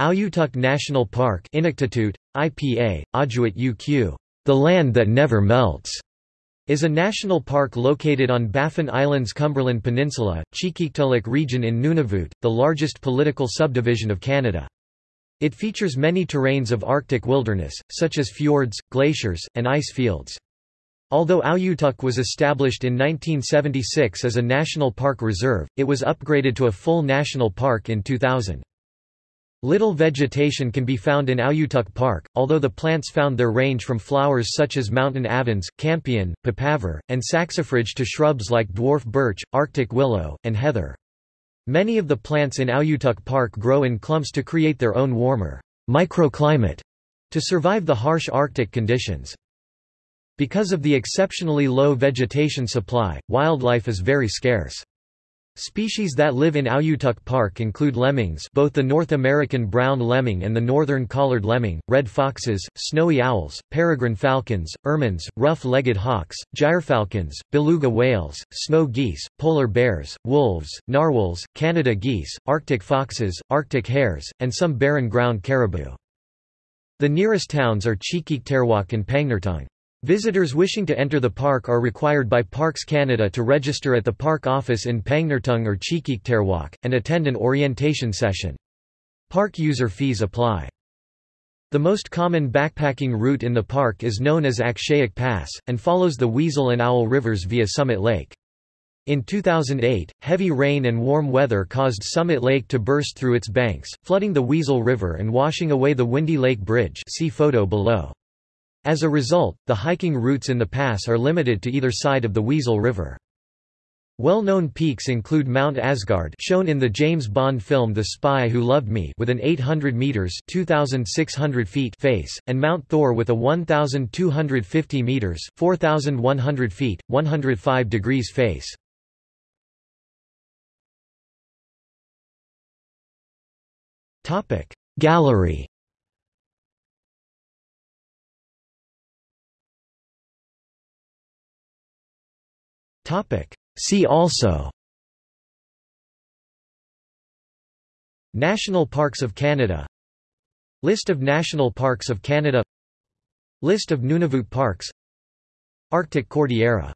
Auyuittuq National Park Inuktitut, IPA, Ajuit UQ, the land that never melts, is a national park located on Baffin Island's Cumberland Peninsula, Qikiqtaaluk region in Nunavut, the largest political subdivision of Canada. It features many terrains of Arctic wilderness, such as fjords, glaciers, and ice fields. Although Auyuittuq was established in 1976 as a national park reserve, it was upgraded to a full national park in 2000. Little vegetation can be found in Auyuittuq Park, although the plants found there range from flowers such as mountain avens, campion, papaver, and saxifrage to shrubs like dwarf birch, arctic willow, and heather. Many of the plants in Auyuittuq Park grow in clumps to create their own warmer microclimate to survive the harsh Arctic conditions. Because of the exceptionally low vegetation supply, wildlife is very scarce. Species that live in Auyuittuq Park include lemmings both the North American brown lemming and the northern collared lemming, red foxes, snowy owls, peregrine falcons, ermines, rough-legged hawks, gyrfalcons, beluga whales, snow geese, polar bears, wolves, narwhals, Canada geese, Arctic foxes, Arctic hares, and some barren ground caribou. The nearest towns are Qikiqtarjuaq and Pangnirtung. Visitors wishing to enter the park are required by Parks Canada to register at the park office in Pangnirtung or Qikiqtarjuaq, and attend an orientation session. Park user fees apply. The most common backpacking route in the park is known as Akshayuk Pass, and follows the Weasel and Owl rivers via Summit Lake. In 2008, heavy rain and warm weather caused Summit Lake to burst through its banks, flooding the Weasel River and washing away the Windy Lake Bridge see photo below. As a result, the hiking routes in the pass are limited to either side of the Weasel River. Well-known peaks include Mount Asgard shown in the James Bond film The Spy Who Loved Me with an 800 meters (2600 feet) face, and Mount Thor with a 1250 meters (4100 feet, 105 degrees) face. Topic Gallery See also. National Parks of Canada. List of National Parks of Canada. List of Nunavut parks. Arctic Cordillera